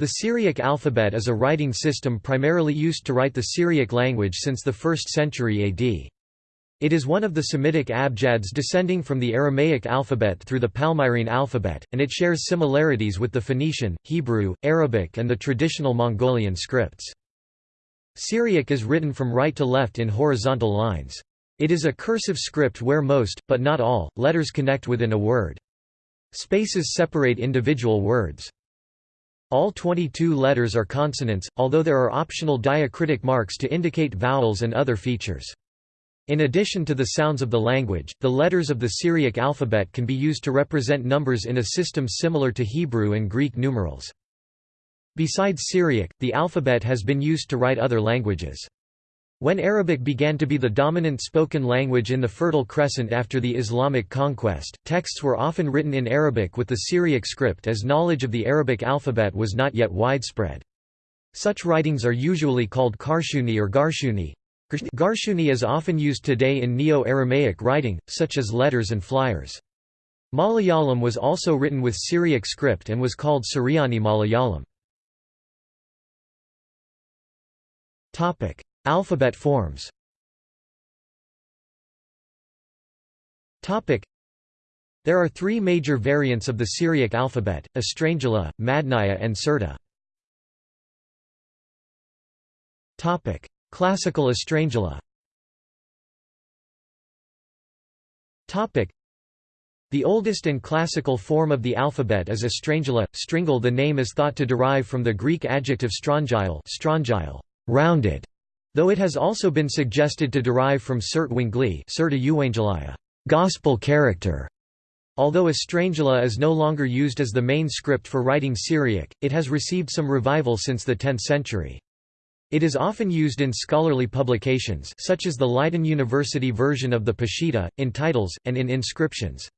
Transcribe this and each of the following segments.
The Syriac alphabet is a writing system primarily used to write the Syriac language since the 1st century AD. It is one of the Semitic abjads descending from the Aramaic alphabet through the Palmyrene alphabet, and it shares similarities with the Phoenician, Hebrew, Arabic and the traditional Mongolian scripts. Syriac is written from right to left in horizontal lines. It is a cursive script where most, but not all, letters connect within a word. Spaces separate individual words. All 22 letters are consonants, although there are optional diacritic marks to indicate vowels and other features. In addition to the sounds of the language, the letters of the Syriac alphabet can be used to represent numbers in a system similar to Hebrew and Greek numerals. Besides Syriac, the alphabet has been used to write other languages. When Arabic began to be the dominant spoken language in the Fertile Crescent after the Islamic conquest, texts were often written in Arabic with the Syriac script as knowledge of the Arabic alphabet was not yet widespread. Such writings are usually called Karshuni or Garshuni. Garshuni is often used today in Neo-Aramaic writing, such as letters and flyers. Malayalam was also written with Syriac script and was called Suryani Malayalam. Alphabet forms. There are three major variants of the Syriac alphabet, Estrangela, Madnaya and Sirta. Classical Estrangela the oldest and classical form of the alphabet is Estrangela. Stringel the name is thought to derive from the Greek adjective strongile, strongile rounded, Though it has also been suggested to derive from Surt Wingli gospel character. Although Estrangela is no longer used as the main script for writing Syriac, it has received some revival since the 10th century. It is often used in scholarly publications such as the Leiden University version of the Peshitta, in titles, and in inscriptions.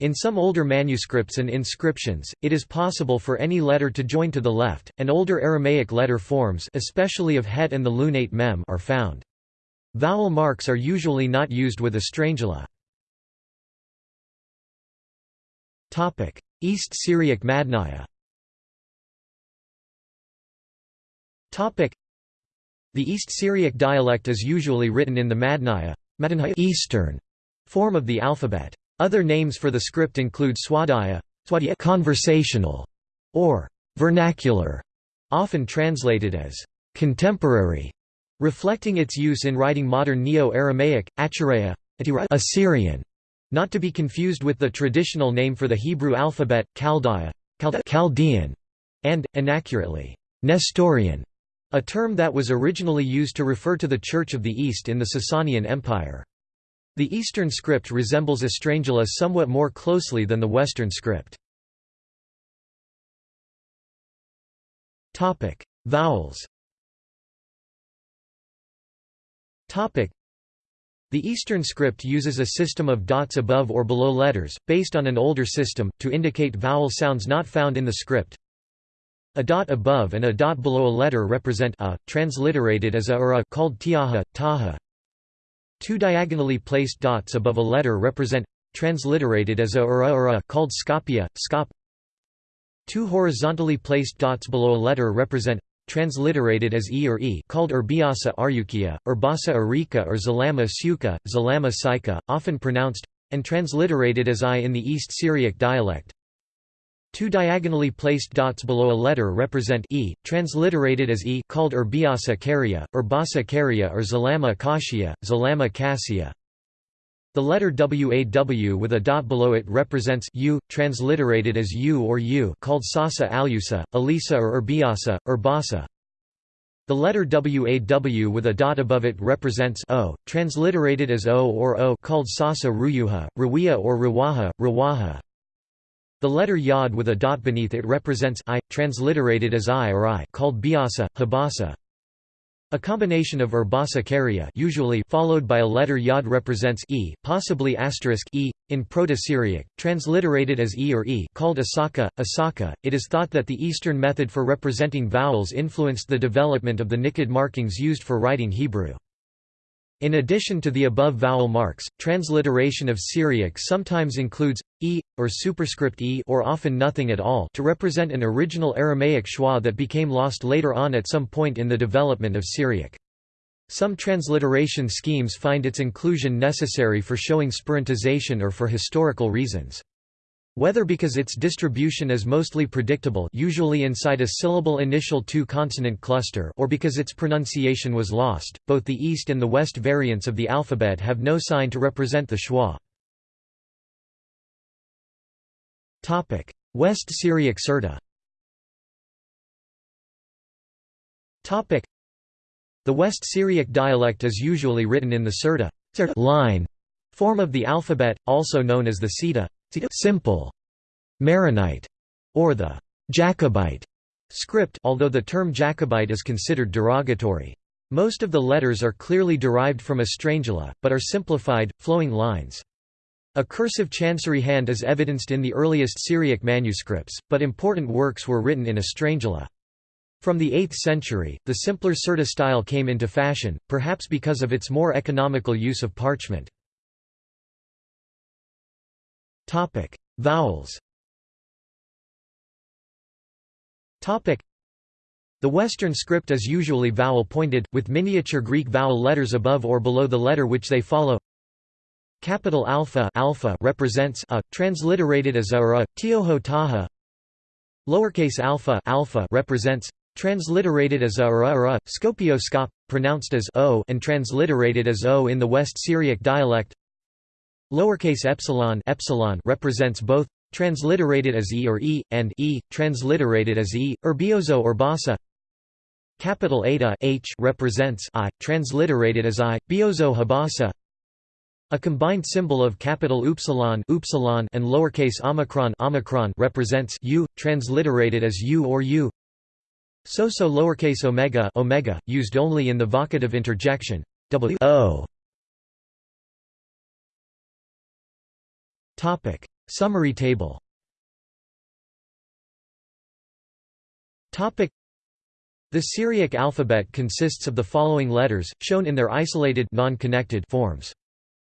In some older manuscripts and inscriptions, it is possible for any letter to join to the left, and older Aramaic letter forms especially of het and the lunate mem are found. Vowel marks are usually not used with Estrangela. East Syriac Madnaya The East Syriac dialect is usually written in the Madnaya Eastern form of the alphabet. Other names for the script include Swadaya, conversational, or vernacular, often translated as contemporary, reflecting its use in writing modern Neo-Aramaic, Achareya, Assyrian, not to be confused with the traditional name for the Hebrew alphabet, Chaldea, Chaldean, and, inaccurately, Nestorian, a term that was originally used to refer to the Church of the East in the Sasanian Empire. The Eastern script resembles Estrangela somewhat more closely than the Western script. Vowels The Eastern script uses a system of dots above or below letters, based on an older system, to indicate vowel sounds not found in the script. A dot above and a dot below a letter represent a, transliterated as a or a called tiaha, taha, Two diagonally placed dots above a letter represent transliterated as a or a, called scopia, scop. Two horizontally placed dots below a letter represent transliterated as e or e called urbiasa aryukia, urbasa arika or zalama suka, zalama saika, often pronounced and transliterated as i in the East Syriac dialect. Two diagonally placed dots below a letter represent e, transliterated as e called Urbiasa Karia, Urbasa Karia or Zalama Kashia, Zalama Cassia. The letter WAW with a dot below it represents u, transliterated as u or u called Sasa Alusa, Elisa or Urbiasa, Urbasa. The letter WAW with a dot above it represents o, transliterated as o or o called Sasa Ruyuha, Ruwiya or Ruwaha, Ruwaha. The letter yod with a dot beneath it represents i, transliterated as i or i called biasa, habasa. A combination of urbasa karia usually followed by a letter yod represents e, possibly asterisk e, in Proto-Syriac, transliterated as e or e called asaka, asaka. It is thought that the Eastern method for representing vowels influenced the development of the niqqud markings used for writing Hebrew. In addition to the above vowel marks, transliteration of Syriac sometimes includes e or superscript e or often nothing at all to represent an original Aramaic schwa that became lost later on at some point in the development of Syriac. Some transliteration schemes find its inclusion necessary for showing Spirantization or for historical reasons. Whether because its distribution is mostly predictable usually inside a syllable initial two-consonant cluster or because its pronunciation was lost, both the East and the West variants of the alphabet have no sign to represent the schwa. West Syriac Sirta The West Syriac dialect is usually written in the Sirta line form of the alphabet, also known as the Sita simple Maronite or the Jacobite script although the term Jacobite is considered derogatory. Most of the letters are clearly derived from Estrangela, but are simplified, flowing lines. A cursive chancery hand is evidenced in the earliest Syriac manuscripts, but important works were written in Estrangela. From the 8th century, the simpler Sirta style came into fashion, perhaps because of its more economical use of parchment. Topic: Vowels. Topic: The Western script is usually vowel-pointed, with miniature Greek vowel letters above or below the letter which they follow. Capital alpha, alpha represents a, transliterated as a or a, tioho taha. Lowercase alpha, alpha represents transliterated as a or a, or a scopio scop, pronounced as o and transliterated as o in the West Syriac dialect. Lowercase epsilon, epsilon represents both transliterated as e or e and e transliterated as e urbiozo or basa. Capital eta h represents i transliterated as i biozo habasa. A combined symbol of capital upsilon, upsilon and lowercase omicron, omicron represents u transliterated as u or u. So-so lowercase omega, omega used only in the vocative interjection w o Topic: Summary table. Topic: The Syriac alphabet consists of the following letters, shown in their isolated non-connected forms.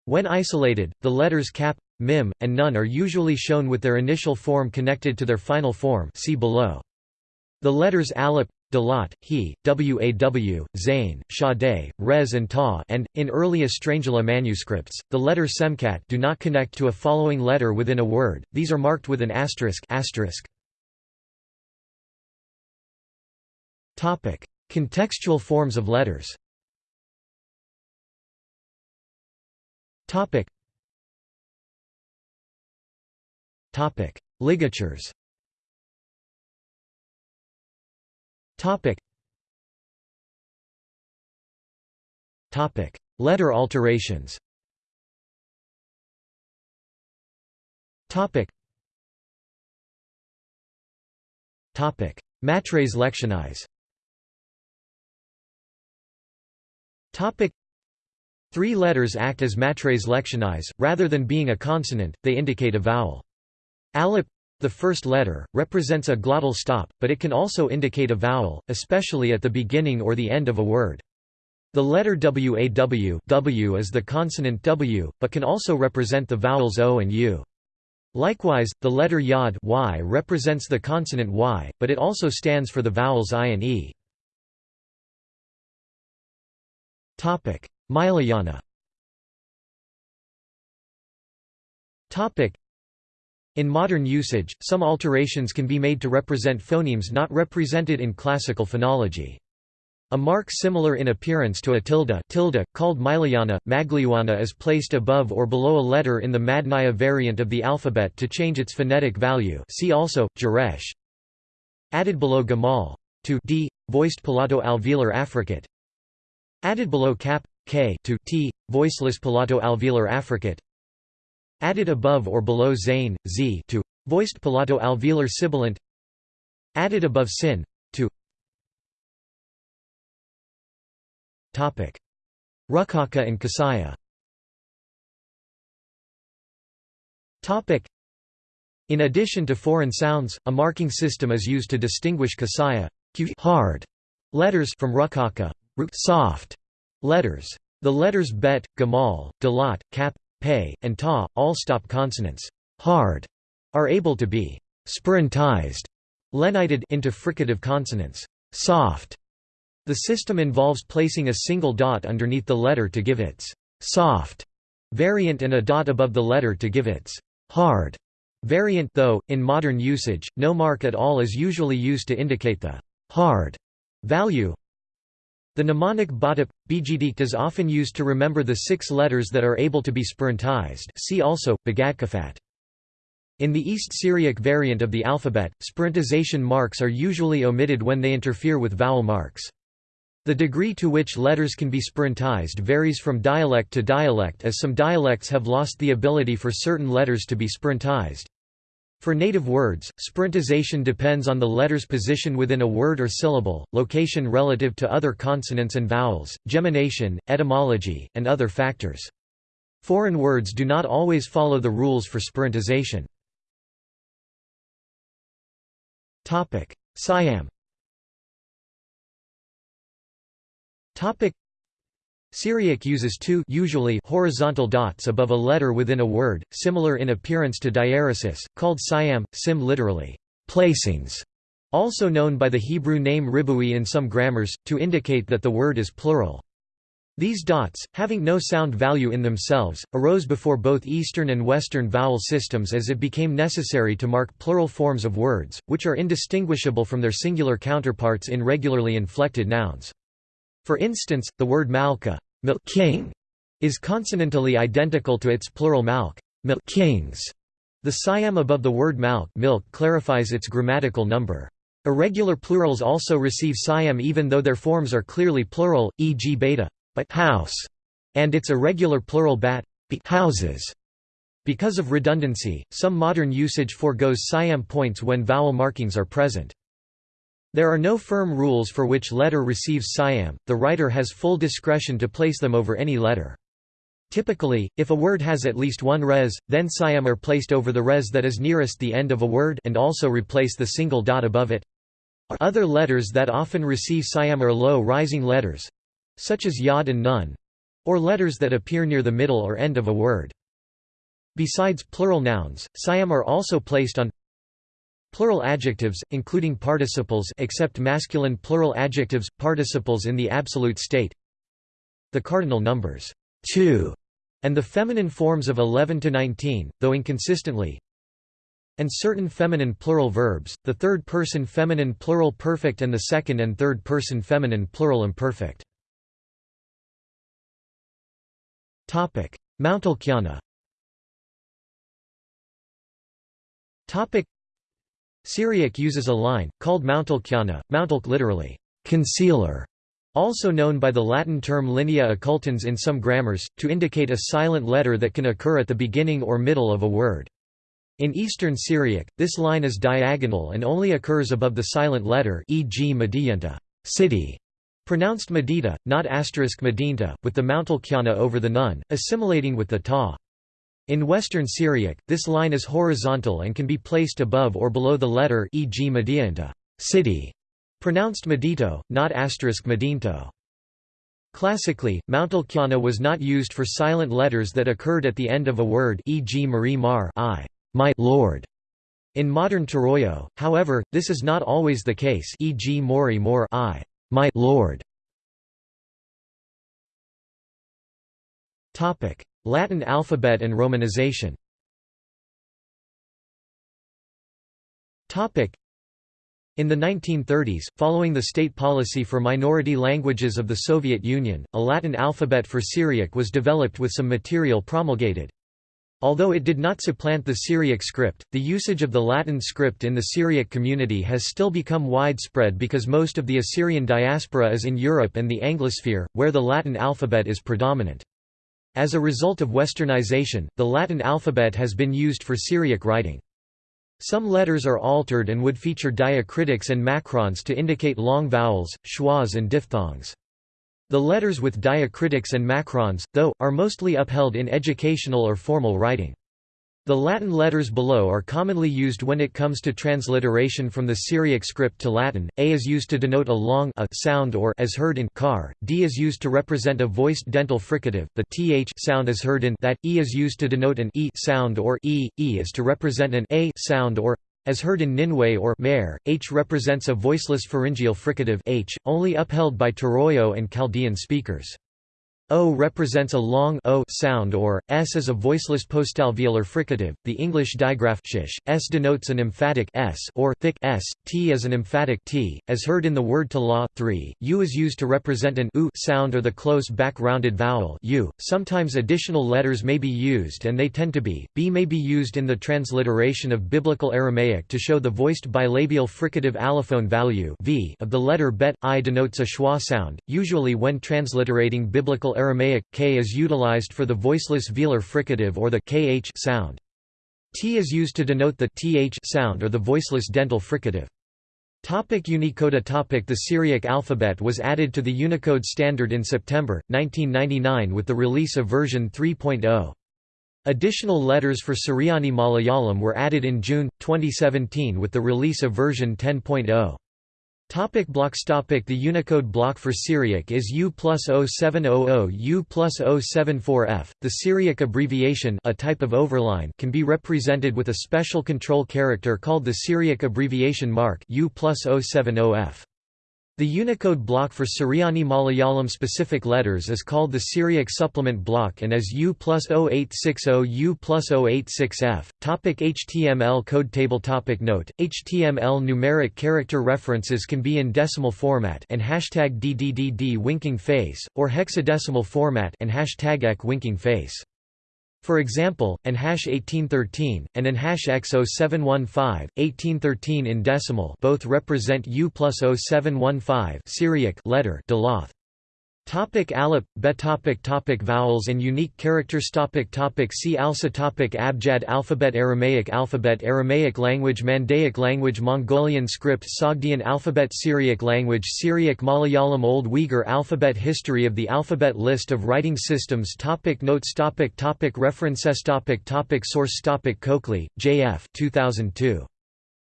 When isolated, the letters cap, mim, and nun are usually shown with their initial form connected to their final form see below. The letters alip, Dalat, He, Waw, Zain, Sade, Rez and Ta and, in early Estrangela manuscripts, the letter Semkat do not connect to a following letter within a word, these are marked with an asterisk, asterisk. Contextual forms of letters Ligatures Topic. Topic. Letter alterations. Topic. Topic. Matres lectionis. Topic. Three letters act as matres lectionis, rather than being a consonant, they indicate a vowel. Alip the first letter, represents a glottal stop, but it can also indicate a vowel, especially at the beginning or the end of a word. The letter waw w is the consonant w, but can also represent the vowels o and u. Likewise, the letter yod y represents the consonant y, but it also stands for the vowels i and e. Milayana in modern usage, some alterations can be made to represent phonemes not represented in classical phonology. A mark similar in appearance to a tilde, tilde called Milayana, Magliwana is placed above or below a letter in the Madnaya variant of the alphabet to change its phonetic value see also, Geresh. Added below Gamal. To d, voiced palato-alveolar affricate. Added below cap, k to t, voiceless palato-alveolar affricate. Added above or below zain, z to voiced palato-alveolar sibilant. Added above sin to Topic: Rukaka and Kasaya. Topic: In addition to foreign sounds, a marking system is used to distinguish Kasaya hard letters from Rukaka soft letters. The letters bet, gamal, dalat, kap, pay, and ta, all stop consonants hard, are able to be spirantized lenited into fricative consonants soft. The system involves placing a single dot underneath the letter to give its soft variant and a dot above the letter to give its hard variant though, in modern usage, no mark at all is usually used to indicate the hard value the mnemonic Batap, Bijdik is often used to remember the six letters that are able to be spirantized see also, Bagadkafat. In the East Syriac variant of the alphabet, spirantization marks are usually omitted when they interfere with vowel marks. The degree to which letters can be spirantized varies from dialect to dialect as some dialects have lost the ability for certain letters to be spirantized. For native words, spirantization depends on the letter's position within a word or syllable, location relative to other consonants and vowels, gemination, etymology, and other factors. Foreign words do not always follow the rules for spirantization. Siam Syriac uses two usually horizontal dots above a letter within a word, similar in appearance to diaeresis, called siam, sim literally, placings, also known by the Hebrew name ribui in some grammars, to indicate that the word is plural. These dots, having no sound value in themselves, arose before both Eastern and Western vowel systems as it became necessary to mark plural forms of words, which are indistinguishable from their singular counterparts in regularly inflected nouns. For instance, the word malka king, is consonantally identical to its plural malk milk kings. The siam above the word malk milk clarifies its grammatical number. Irregular plurals also receive siam even though their forms are clearly plural, e.g. beta but house, and its irregular plural bat houses. Because of redundancy, some modern usage foregoes siam points when vowel markings are present. There are no firm rules for which letter receives siam, the writer has full discretion to place them over any letter. Typically, if a word has at least one res, then siam are placed over the res that is nearest the end of a word and also replace the single dot above it. Other letters that often receive siam are low-rising letters—such as yod and nun—or letters that appear near the middle or end of a word. Besides plural nouns, siam are also placed on Plural adjectives, including participles except masculine plural adjectives, participles in the absolute state. The cardinal numbers 2 and the feminine forms of 11 to 19, though inconsistently. And certain feminine plural verbs, the third-person feminine plural perfect and the second and third-person feminine plural imperfect. Mountalkiana Syriac uses a line, called mountalkiana, mountalk literally, concealer, also known by the Latin term linea occultans in some grammars, to indicate a silent letter that can occur at the beginning or middle of a word. In Eastern Syriac, this line is diagonal and only occurs above the silent letter e.g. Mediyanta city", pronounced Medita, not asterisk Medinta, with the mountalkiana over the nun, assimilating with the ta. In Western Syriac, this line is horizontal and can be placed above or below the letter e.g. Medianta city", pronounced Medito, not asterisk Medinto. Classically, Mountalkiana was not used for silent letters that occurred at the end of a word e.g. Marie Mar I, my Lord. In modern Turoyo, however, this is not always the case e.g. Mori Mor I, my Lord. Latin alphabet and Romanization in the 1930s, following the state policy for minority languages of the Soviet Union, a Latin alphabet for Syriac was developed with some material promulgated. Although it did not supplant the Syriac script, the usage of the Latin script in the Syriac community has still become widespread because most of the Assyrian diaspora is in Europe and the Anglosphere, where the Latin alphabet is predominant. As a result of westernization, the Latin alphabet has been used for Syriac writing. Some letters are altered and would feature diacritics and macrons to indicate long vowels, schwas and diphthongs. The letters with diacritics and macrons, though, are mostly upheld in educational or formal writing. The Latin letters below are commonly used when it comes to transliteration from the Syriac script to Latin. A is used to denote a long a sound or as heard in car. D is used to represent a voiced dental fricative. The th sound is heard in that. E is used to denote an e sound or e. E is to represent an a sound or as heard in Ninway or mare, h represents a voiceless pharyngeal fricative h, only upheld by Turoyo and Chaldean speakers. O represents a long o sound or s is a voiceless postalveolar fricative. The English digraph shish, s denotes an emphatic s or thick s. T is an emphatic t, as heard in the word to law. 3. U is used to represent an u sound or the close back rounded vowel u. Sometimes additional letters may be used and they tend to be. B may be used in the transliteration of Biblical Aramaic to show the voiced bilabial fricative allophone value v of the letter bet. I denotes a schwa sound, usually when transliterating Biblical Aramaic, k is utilized for the voiceless velar fricative or the kh sound. T is used to denote the th sound or the voiceless dental fricative. Topic Unicode topic The Syriac alphabet was added to the Unicode standard in September, 1999 with the release of version 3.0. Additional letters for Suryani Malayalam were added in June, 2017 with the release of version 10.0. Topic blocks topic The Unicode block for Syriac is U plus 0700 U plus 074F. The Syriac abbreviation a type of overline can be represented with a special control character called the Syriac abbreviation mark U plus 070F. The Unicode block for Suryani Malayalam specific letters is called the Syriac supplement block and is U plus 0860 U plus 086F. Topic HTML code table topic Note, HTML numeric character references can be in decimal format and hashtag DDDD winking face, or hexadecimal format and hashtag EK winking face. For example, an hash 1813, and an hash X0715, 1813 in decimal both represent U plus 0715 Syriac letter Delath. Topic Alip, Bet topic topic Vowels and unique characters topic topic See also topic Abjad alphabet Aramaic alphabet Aramaic language Mandaic language Mongolian script Sogdian alphabet Syriac language Syriac Malayalam Old Uyghur alphabet History of the alphabet List of writing systems topic Notes topic topic References topic topic Source topic Coakley, J.F. 2002.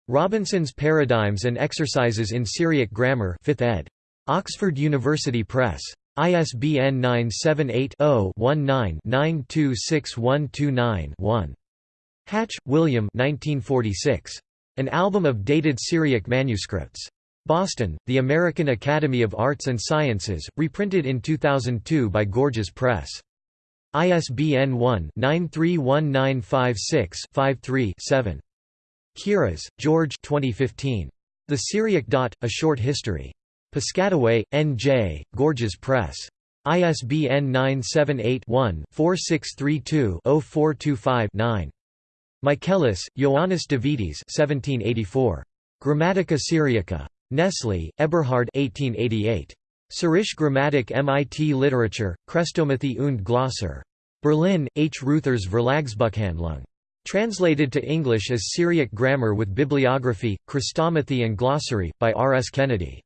Robinson's Paradigms and Exercises in Syriac Grammar 5th ed. Oxford University Press. ISBN 978-0-19-926129-1. Hatch, William An Album of Dated Syriac Manuscripts. Boston, The American Academy of Arts and Sciences, reprinted in 2002 by Gorgias Press. ISBN 1-931956-53-7. Kiraz, George 2015. The Syriac Dot, A Short History. Piscataway, N.J., Gorgias Press. ISBN 978-1-4632-0425-9. Michaelis, Ioannis Davidis 1784. Grammatica Syriaca. Nestle, Eberhard 1888. Syrisch Grammatik MIT Literature, Chrestomathy und Glosser. Berlin, H. Ruthers Verlagsbuchhandlung. Translated to English as Syriac Grammar with Bibliography, Chrestomathy and Glossary, by R. S. Kennedy.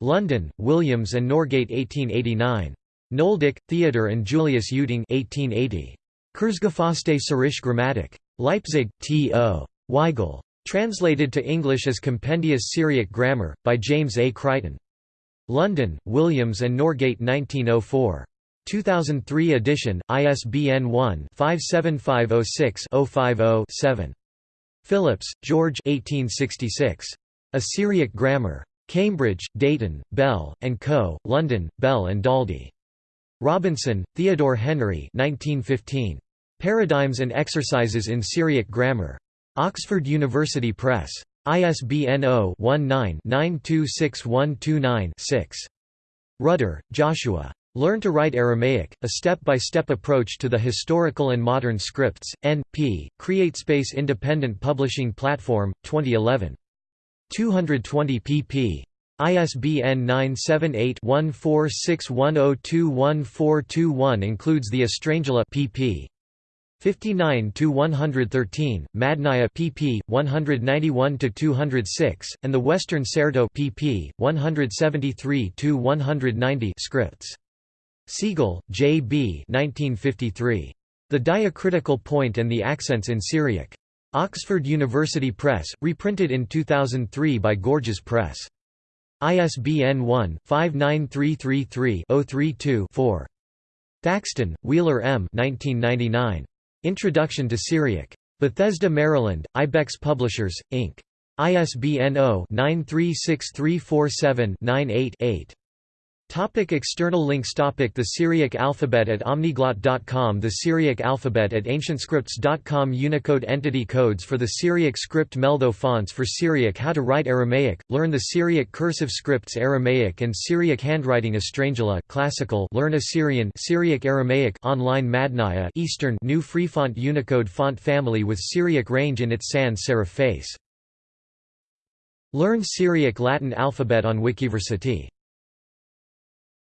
London, Williams and Norgate 1889. Nöldeke, Theodor and Julius Euting 1880. Kurzgefasste Syrisch Grammatik. Leipzig, T. O. Weigel. Translated to English as Compendious Syriac Grammar, by James A. Crichton. London, Williams and Norgate 1904. 2003 edition, ISBN 1-57506-050-7. Phillips, George 1866. A Syriac Grammar. Cambridge, Deighton, Bell, Co., London, Bell and Daldy. Robinson, Theodore Henry 1915. Paradigms and Exercises in Syriac Grammar. Oxford University Press. ISBN 0-19-926129-6. Rudder, Joshua. Learn to Write Aramaic, A Step-by-Step Approach to the Historical and Modern Scripts, N.P., CreateSpace Independent Publishing Platform, 2011. 220 pp. ISBN 978-1461021421 includes the Estrangela pp. 59 to 113, Madnaya pp. 191 to 206, and the Western Serto pp. 173 to 190 scripts. Segal, J. B. 1953. The diacritical point and the accents in Syriac. Oxford University Press, reprinted in 2003 by Gorgias Press. ISBN 1-59333-032-4. Thackston, Wheeler M. 1999. Introduction to Syriac. Bethesda, Maryland, Ibex Publishers, Inc. ISBN 0-936347-98-8. Topic external links Topic The Syriac alphabet at omniglot.com The Syriac alphabet at ancientscripts.com Unicode entity codes for the Syriac script Meltho fonts for Syriac How to write Aramaic, learn the Syriac cursive scripts Aramaic and Syriac handwriting Estrangela classical learn Assyrian Syriac Aramaic online Madnaya Eastern new freefont Unicode font family with Syriac range in its sans serif face. Learn Syriac Latin alphabet on Wikiversity